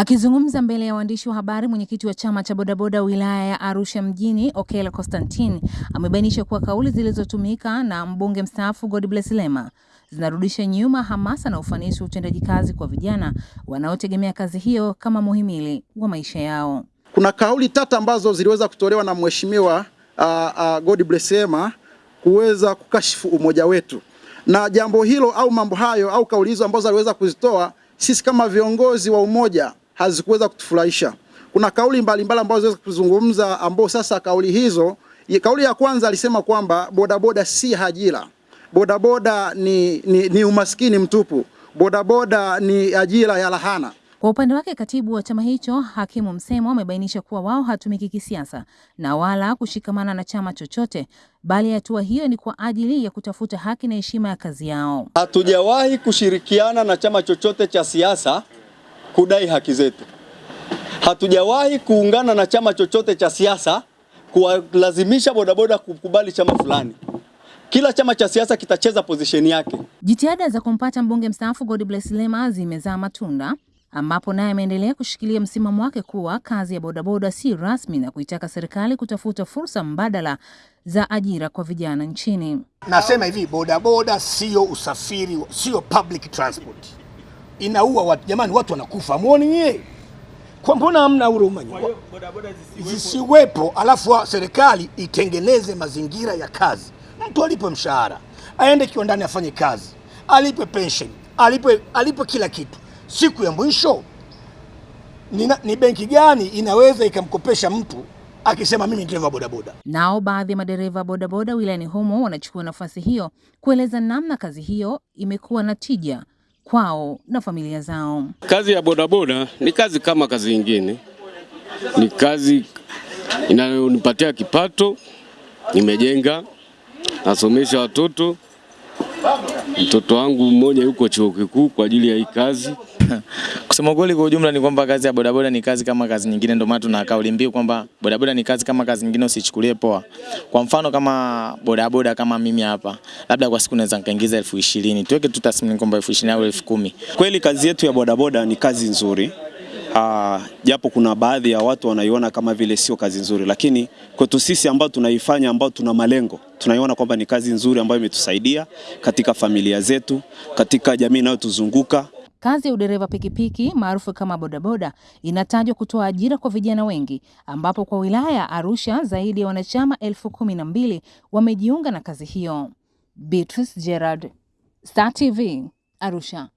Akizungumza mbele ya waandishi wa habari, mwenyekiti wa chama cha bodaboda wilaya ya Arusha mjini Okello Constantine amebainisha kuwa kauli zilizotumika na mbunge mstaafu Godbless Lema zinarudisha nyuma hamasa na ufanisi wa utendaji kazi kwa vijana wanaotegemea kazi hiyo kama muhimili wa maisha yao. Kuna kauli tata ambazo ziliweza kutolewa na mheshimiwa uh, uh, Godbless Lema kuweza kukashifu umoja wetu, na jambo hilo au mambo hayo au kauli hizo ambazo aliweza kuzitoa sisi kama viongozi wa umoja hazikuweza kutufurahisha. Kuna kauli mbalimbali ambazo ziweza kuzungumza, ambao sasa kauli hizo, kauli ya kwanza alisema kwamba bodaboda si ajira, bodaboda ni, ni, ni umaskini mtupu, bodaboda ni ajira ya lahana. Kwa upande wake katibu wa chama hicho Hakimu Msemo amebainisha kuwa wao hatumiki kisiasa na wala kushikamana na chama chochote, bali hatua hiyo ni kwa ajili ya kutafuta haki na heshima ya kazi yao. Hatujawahi kushirikiana na chama chochote cha siasa kudai haki zetu. Hatujawahi kuungana na chama chochote cha siasa kuwalazimisha bodaboda kukubali chama fulani. Kila chama cha siasa kitacheza pozisheni yake. Jitihada za kumpata mbunge mstaafu Godbless Lema zimezaa matunda ambapo naye ameendelea kushikilia msimamo wake kuwa kazi ya bodaboda si rasmi na kuitaka serikali kutafuta fursa mbadala za ajira kwa vijana nchini. Nasema hivi, bodaboda sio usafiri, sio public transport, inaua watu. Jamani, watu wanakufa, muone nyie, kwa mbona hamna huruma nyinyi? Zisiwepo, alafu serikali itengeneze mazingira ya kazi, mtu alipe mshahara, aende kiwandani afanye kazi, alipe pension, alipe, alipe kila kitu. Siku ya mwisho ni, ni benki gani inaweza ikamkopesha mtu akisema mimi ni dereva bodaboda? Nao baadhi ya madereva bodaboda wilayani humo wanachukua nafasi hiyo kueleza namna kazi hiyo imekuwa na tija kwao na familia zao. Kazi ya bodaboda ni kazi kama kazi nyingine, ni kazi inayonipatia kipato, nimejenga, nasomesha watoto mtoto wangu mmoja yuko chuo kikuu kwa ajili ya hii kazi. Kusema kweli, kwa ujumla ni kwamba kazi ya bodaboda ni kazi kama kazi nyingine, ndio maana tuna kauli mbiu kwamba bodaboda ni kazi kama kazi nyingine, usichukulie poa. Kwa mfano kama bodaboda kama mimi hapa, labda kwa siku naweza nikaingiza elfu ishirini tuweke tu tathmini kwamba elfu ishirini au elfu kumi Kweli kazi yetu ya bodaboda ni kazi nzuri Uh, japo kuna baadhi ya watu wanaiona kama vile sio kazi nzuri, lakini kwetu sisi ambao tunaifanya, ambao tuna malengo, tunaiona kwamba ni kazi nzuri ambayo imetusaidia katika familia zetu, katika jamii inayotuzunguka. Kazi ya udereva pikipiki maarufu kama bodaboda inatajwa kutoa ajira kwa vijana wengi, ambapo kwa wilaya ya Arusha zaidi ya wanachama elfu kumi na mbili wamejiunga na kazi hiyo. Beatrice Gerard, Star TV, Arusha.